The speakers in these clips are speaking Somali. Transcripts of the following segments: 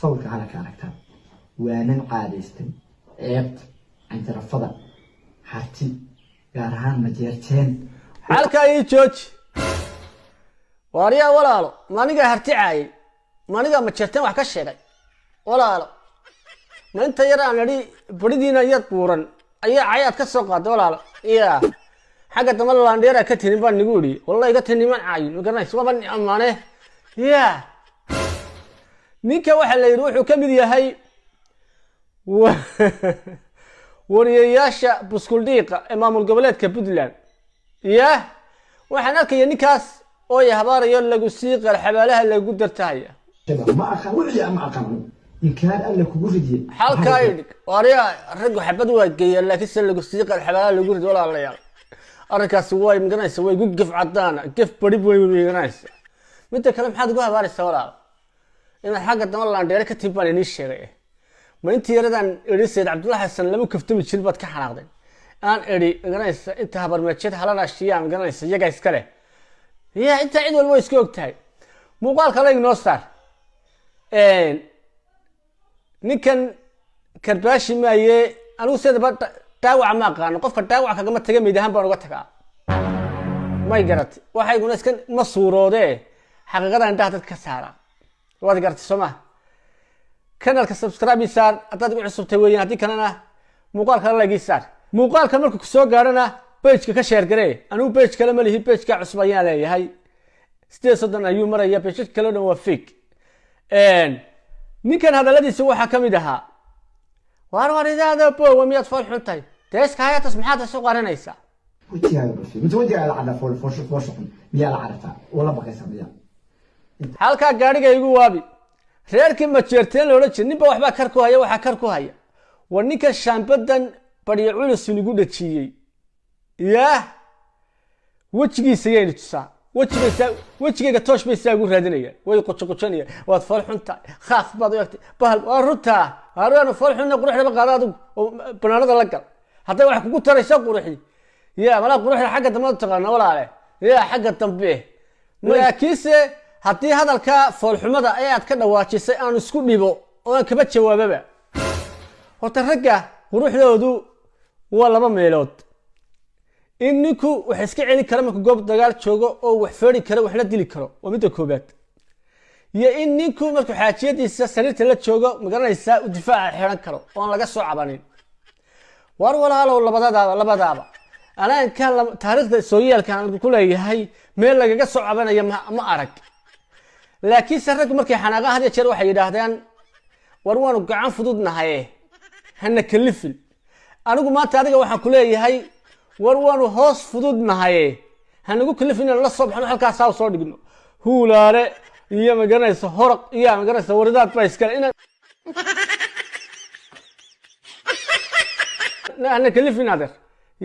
sawirka halaka aragtaan waanan caadaystay ceebta canjarafada harti gaar ahaan majeerteen xalkaa ii jooji waaryaa walaalo manigaa harti caayay? Manigaa majeerteen wax ka sheegay? Walaalo ma inta yar aan idhi beridiina yar buuran ayaa cayaad ka soo qaaday walaalo. Ya xagga damba laandheeraa ka tinin baan nigu idhi. Wallahi ka tinin man caayin magaranaysa waaba ni ammaane ya ninka waxaa la yidhi wuxuu ka mid yahay wa- wariyayaasha buskuldhiiqa ee maamul goboleedka puntland. Ya waxaan arkaya ninkaas oo habaarayo lagu sii qarxabaalaha lagu dartahaya halkaa idhig waaryaa raggu xabad waa geeyaan laakiin se lagu sii qarxabaalaha lagu rido walaalayaal arrinkaasi way miganaysa way gu gef cadaana gef barib way miganaysa midda kale maxaad ugu habaaraysaa walaal inaad xagga dama laandheere ka tib baan inii sheegay. Ma intii yaradaan idhi sayid cabdullahi xasan lama kaftami jirin baad ka xanaaqday. Aan idhi miganaysa inta habarmeejeed halanaashiyaa miganaysa iyaga iska leh. Ya intaa cid walba way iska og tahay muuqaalka la ignoo saar. Ninkan karbaashi maaye anigu sidaba dha- dhaawaca ma aqaano. Qofka dhaawac kagama taga meyd ahaan baan uga tagaa. May garatay. Waxayguna iska ma suuroodee? Xaqiiqada indhaha dadka ka saara waad garatay soo ma kanalka subscribe saar haddaad igu cusubtay weeyaan haddii kalena muuqaalka ii saar. Muuqaalka marka ku soo gaarana pageka ka sheer garee. Anigu page kale ma lihi pageka cusub ayaan leeyahay. Sideed soddon ayuu maraya page kale o dhan waa ninkan hadaladiisa waxaa ka ahaa waar waridaada bowa miyaad fool xun tahay? Deeska hayatas maxaad isu qarinaysaa miyaa la carartaa wala baqaysa miyaa halkaa gaadhiga igu waabi. Reerkii majeerteen loola jira ninba waxbaa kar ku haya waxaa kar ku haya. War ninkan shaambadan baryo culus inigu dhajiyey. Yaah wejigiisa tusaa. Wejigayga toosh bay saa ugu raadinayaan. Way qujoqujanayaan waad fool xun tahay baad u egtay bahal waa runtaa. Hareenu fool xunna quruxdaba qaada adigu oo banaanada la gal. Hadday wax kugu taraysa quruxdi. Ya malaa quruxda xagga dambe taqaana walaale. Ya xagga dambe. Laakiinse haddii hadalka foolxumada ee ka dhawaajisay aan isku dhibo oo aan kaba jawaababa. Horta ragga quruxdoodu waa laba meelood. In ninku wax iska celin karo marka goob dagaal joogo oo wax feeri karo waxla dili karo waa midda koobaad iyo in ninku markuu xaajiyadiisa sariirta la joogo ma garanaysaa u difaaca xiran karo oo aan laga soo cabanin. War walaalow labadadaaba labadaaba. Anaa inkaan la- taariikhda sooyaalka aan ku leeyahay meel lagaga soo cabanaya ma arag laakiinse raggu markay xanaaqa had iyo jeer waxay yidhaahdaan war waanu gacan fudud nahaye hana kalifin. Anigu maanta adiga waxaan ku leeyahay war waanu hoos fudud nahaye hanagu kalifin inaan la soo baxno halkaasaa soo dhigno. Huulaale iyo magaranaysa horaq iyo magaranaysa waridaad baa iskale inaan hana kalifin adeer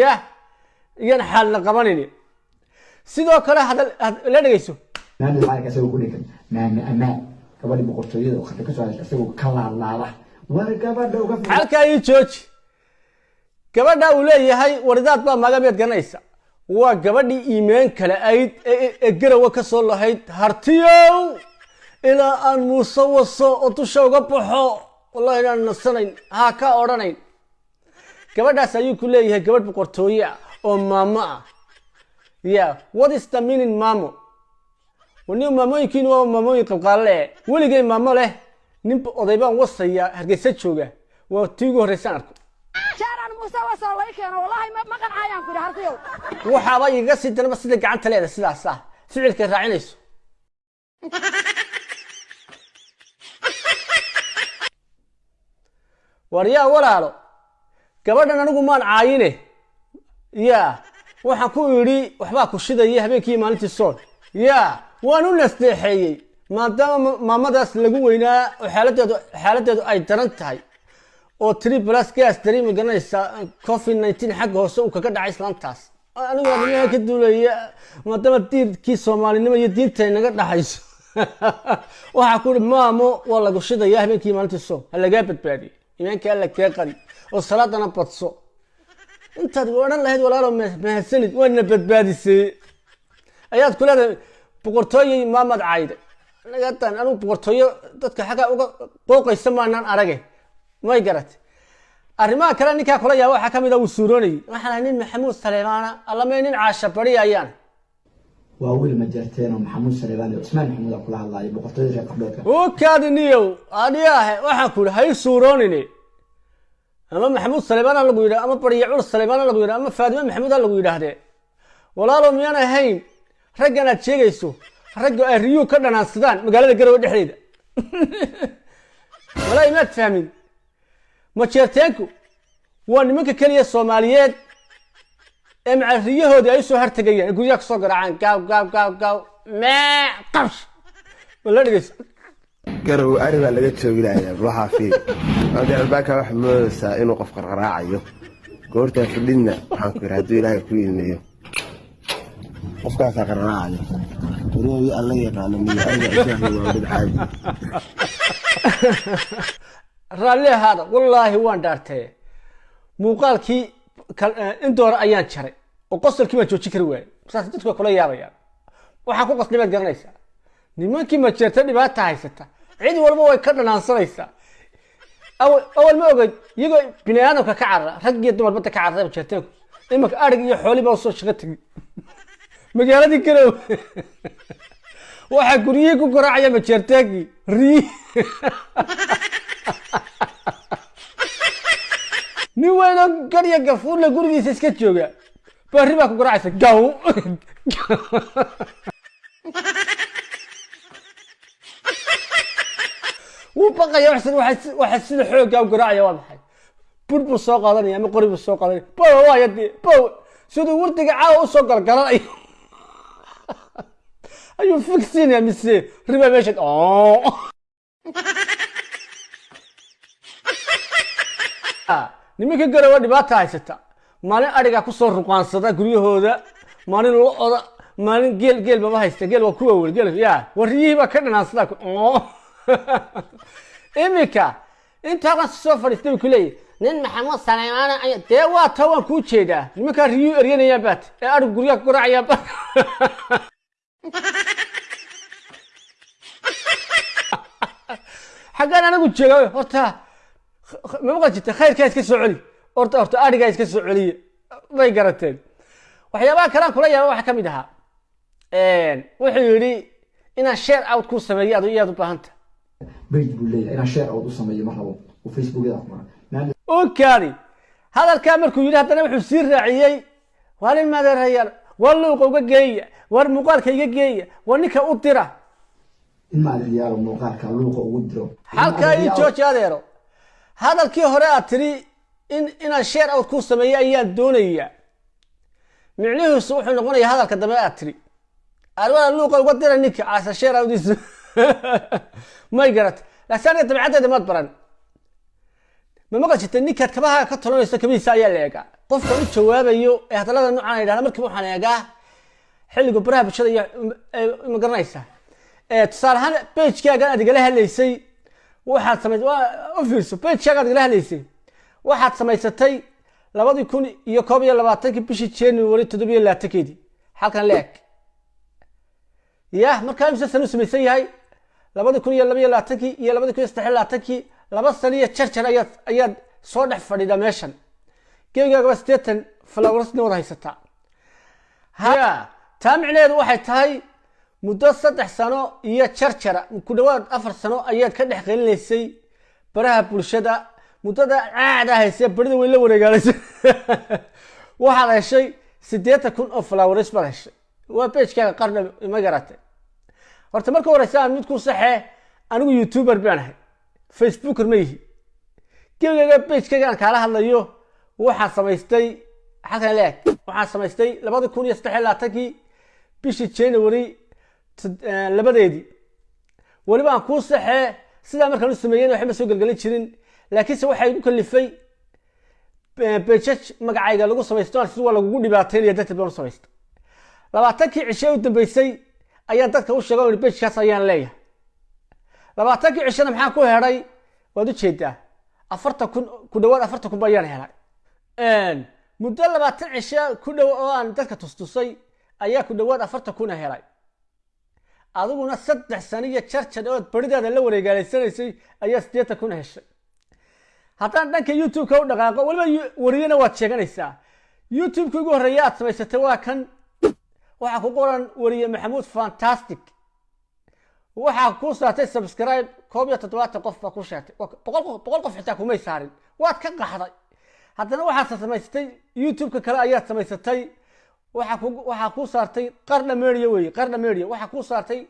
ya iyan xaalna qabanini. Sidoo kale hadal had- la dhegeyso naani lacag isagoo ku dhegan naani amaan gabadhi boqortooyada oo khadka ka soo hadasha isagoo ka laalaada war gabadha uga halkaa ii jooji gabadha uu leeyahay waridaad baa magameed garanaysa waa gabadhii iimeen kale ayd ee garawa ka soo lahayd hartiyow ilaa aan muuse waso oo dusha uga baxo wallahi inaan nasanayn ha ka odhanayn gabadhaas ayuu ku leeyahay gabadh boqortooye ah oo maamo ah ya what is the meaning maamo wani maamooyinkiin waa maamooyin qalqaalle weligay maamo leh. Nin oday baan wasaya hargeysa jooga. Waa tii ugu horreysaan arko. Waxaaba igaga sii daraba sida gacanta leeda sidaas ah. Ficilkay raacinayso. War yaa walaalo? Gabadhan anigu maan caayine. Ya waxaan ku idhi waxbaa ku shidaya habeenkii maalintii sool ya waan u nasteexeeyey maadaama ma- maamadaas lagu weynaa oo xaaladeedu xaaladeedu ay daran tahay oo tiri plus gas dari magaranaysa covid 19 xagga hoose uu kaga dhacay islaantaas anigu arrimaha ka duulaya maadaama diirkii soomaalinimo iyo diinta ay naga dhaxayso waxaa ku ihi maamo waa lagu shidaya habeenkii maalintii soom. Ha lagaa badbaadiye imaanka alla kaa qari oo salaadana badso. Intaad odhan lahayd walaalo ma- mahadsanid waana badbaadisay. Ayaad ku leedahay boqortooyey maamad cayde. Nagatan anu boqortooyo dadka xagga uga qooqaysa maanaan arage. May garat arrimaha kale ninkaa kula yaaba waxaa ka mid a wuu suuroonayay waxaan ahay nin maxamuud saleemaana allamay nin caasha bari ayaan. Waa wiil majeerteen oo maxamuud saleebaan iyo cusmaan maxamuud aa kula hadlaaya boqortooyada reer qabdhoodka u kaadiniyow adhiyaahe waxaan ku ihi suuroonine ama maxamuud saleemaana lagu yidhah ama barya cul saleemaana lagu yidhah ama faadime maxamuud a lagu yidhaahdee walaalow miyaan ahayn raggan aad sheegayso ragga ay riyuu ka dhanaansadaan magaalada garowe dhexdeeda. Walaa imaad fahmin. Majeerteenku waa nimanka keliya soomaaliyeed ee macariyahoodii ay u soo hartegayaan guryaha ka soo garaacaan gaaw gaaw gaaw gaaw mee qabsh. Wala dhegeyso garow ari baa laga jooginayaa waxaa fiir waxa moodaysaa inuu qof qarqaraacayo. Goortaa fidhinna waxaan ku yidhi hadduu ilaahay ku ilmeeyo qofkaasaa qarqaraacayo warooyi alla yaqaano miyo isaahi waa mid caadi. Raalli ahaada wallaahi waan dhaartee. Muuqaalkii eh, in doora ayaan jaray oo qosolkii baan joojin kari waayey. Saas dadku kula yaabayaan. Waxaan ku qasnay baad garanaysaa. Nimankii majeerta dhibaata haysata cid walba way ka dhanaansanaysaa. Awal ma ogeyd iyagoo bini aadamka ka carara rag iyo dumar badda ka carara majeerteenku imanka adhig iyo xooli baa u soo shaqo tegay magaaladii garow waxaa guryihii ku garaacaya majeerteenkii rii. Nin weynoo garya gafuurla gurigiisa iska jooga. Bari baa ku garaacaysa gaw. Wuu baqaya waxa sida xooggaa u garaacaya waa maxay? Bur buu soo qaadanaya ama qori buu soo qaadanaya? Bow waaya dee bow siduu wardiga caawa u soo galgalanaya ayuu fiksinaya mise riba meesha oo nimanka garowa dhibaata haysata maalin adhigaa ku soo ruqaansada guryahooda maalin lo'oda maalin geel geel baba haysta geel waa kuwa wel geel ya wariyihii baa ka dhanaansada iminka intaaqan soo fadhiistay buu kuleeyahy nin maxamuud saleymaana aya dee waa taa waan kuu jeedaa nimankaa riyuu eryanayaan baat ee adhig guryaha ku garaacayaan baat xaggaan anagu jooga horta ma maqal jirta? Khayrkaa iska soo celi horta horta adhigaa iska soo celiya may garateen. Waxyaabaha kalaan kula yaaba waxaa ka mid ahaa. Wuxuu yidhi inaan share out ku sameeyo adu iyaad u baahanta. Bage buu leeyahay inaan share out u sameeyo ma rabo. Oo facebookyada ku maran okaadi hadalkaa markuu yidhi haddana wuxuu sii raaciyey waa nin madeerayaal war luuqa uga geeya war muuqaalka iga geeya war ninka u dira in ma adriyaalo muuqaalka luuqa ugu diro halkaa ii jooji adeero hadalkii hore aad tiri in inaan ayaan doonayaa micnihiisu wuxuu noqonayaa hadalka dambe aad tiri. Arwada luuqa uga dira ninka caasa share outdiisa may garat laakiin aniga dabcaddeeda maad baran. Ma maqal jirta ninkaad kabaha ka tolanayso kabihiisa ayaa la eegaa. Qofkan u jawaabayo ee hadallada noocan la yidhahda markiiba waxaan eegaa xilliga baraha bulshada iyo ma garanaysaa tusaale ahaan bagekaagan aad hadlaysay waxaad samay u fiirso bagekaaga aad igala hadlaysay waxaad samaysatay labadii kun iyo koob iyo labaatankii bishii january toddobiyo labaatankeedii halkan la eg. Ya markaa imse san samaysan yahay labadii kun iyo laba iyo labaatankii iyo labadii kun iyo saddex iyo labaatankii laba sano iyo jarjar ayaad ayaad soo dhex fadhida meeshan. Gebigaagaba siddeetan falawarsna wada haysataa taa micnaheedu waxay tahay muddo saddex sano iyo jarjara ku dhawaad afar sano ayaad ka dhex qelinaysay baraha bulshada. Muddada caada haysee barida weyn la wareegaalaysa waxaad heshay siddeetan kun oo flowers baad heshay. Waa bagekaaga qarna ma garatay horta marka horeysa aan mid ku saxee anigu youtuber baan ahay. Facebooker ma yihi. Gebigaaga bagekayga aan kaala hadlayo waxaan samaystay halkan leeg waxaan samaystay labadi kun iyo saddex iyo labaatankii bishii january labadeedii weliba aan kuu saxee sidaa markaan u sameeyen waxba soo gelgelin jirin. Laakiinse waxay igu kalifay bejaj magacayga lagu samaysto si waa lagugu dhibaataynaya darteed baan u samaystay labaatankii cishe u dambeysay ayaan dadka u sheega bejkaas ayaan leeyahay. Labaatankii cishena maxaan ku helay waad u jeedaa afartan kun ku dhawaad afartan kun ba ayaan helay. Muddo labaatan cishe ku dhow oo aan dadka tustusay ayaa ku dhawaad afartan kuna helay adiguna saddex sano iyo jarjar ood beridaada la wareegaalaysanaysay ayaa siddeetan kun heshay. Haddaan dhanka youtube-ka u dhaqaaqo weliba wariyana waad sheeganaysaa. Youtube-ka ugu horreeya aad samaysatay waa kan waxaa ku qoran wariye maxamuud fantastic. Waxaa kuu saartay subscribe koob iyo toddobaatan qof baa ku sheegtay. Boqol qof xitaa kumay saarin. Waad ka qaxday. Haddana waxaad samaysatay youtube-ka kale ayaad samaysatay waxaa ku saartay qarna media weeye qarna media waxaa kuu saartay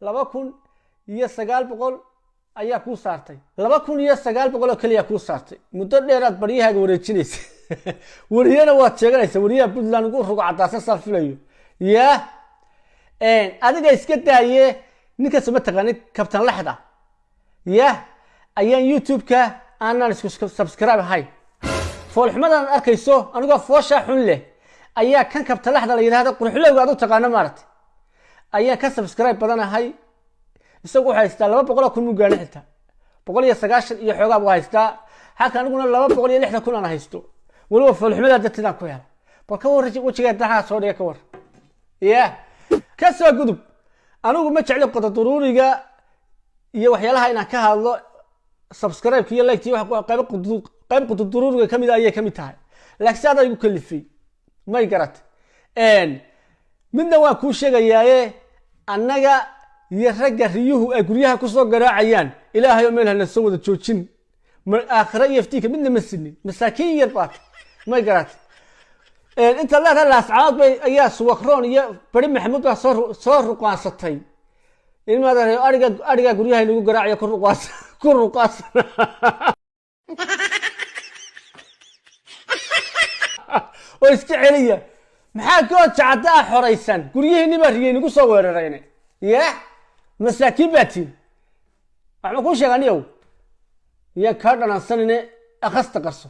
laba kun iyo sagaal boqol ayaa kuu saartay. Laba kun iyo sagaal boqol oo keliya kuu saartay. Muddo dheeraad baryahaaga wareejinaysa. Wariyana waad sheeganaysa wariyaha puntland ugu rugo cadaasan saan filayo. Yaa adiga iska daaye ninkaas ma taqaanid kabtan lexda ya ayaan youtube-ka aanan isku subscribe ahayn foolxumadan arkayso anigoo fooshaa xun leh ayaa kan kabtan lexda la yidhahda qurxulowga aad u taqaano maaragtay. Ayaan ka subscribe badanahay isagu wuxuu haystaa laba boqol oo kun muu gaadhin xitaa boqol iyo sagaashan iyo xoogaa buu haystaa. Halka aniguna laba boqol iyo lixdan kun aan haysto. Weliba foolxumadaa darteedaan ku hela bal ka warra wejigeed daxaa soo dhiga ka war ya ka soo gudub. Anigu ma jecli qododuruuriga iyo waxyaalaha inaan ka hadlo. Subscribe iyo like iyo wax- qayb qudu- qayb qododuruuriga ka mid ayay ka mid tahay. Laakiin si adaa igu kalifay may garat midna waan kuu sheegayaaye annaga iyo ragga riyuhu ay guryaha ku soo garaacayaan. Ilaahay oo meel hana soo wada joojin. Aakhira iyo iftiinka midna ma sinin masaakiin yar baata may garat inta leedahay laascaanood bay ayaa suwakroon iyo bari maxamuud baa soo ru- soo ruqaansatay ilmaada ariga guryaha inagu garaacayo ku ruqaas ku ruqaasan oo iska celiya. Maxaa koo jacada ah xoraysan? Guryihiinni baa riyay nagu soo weerarayne. Ya masaakiin baa tiin waxba kuu sheega aniyow yaan kaa dhalansanine akhasta qarso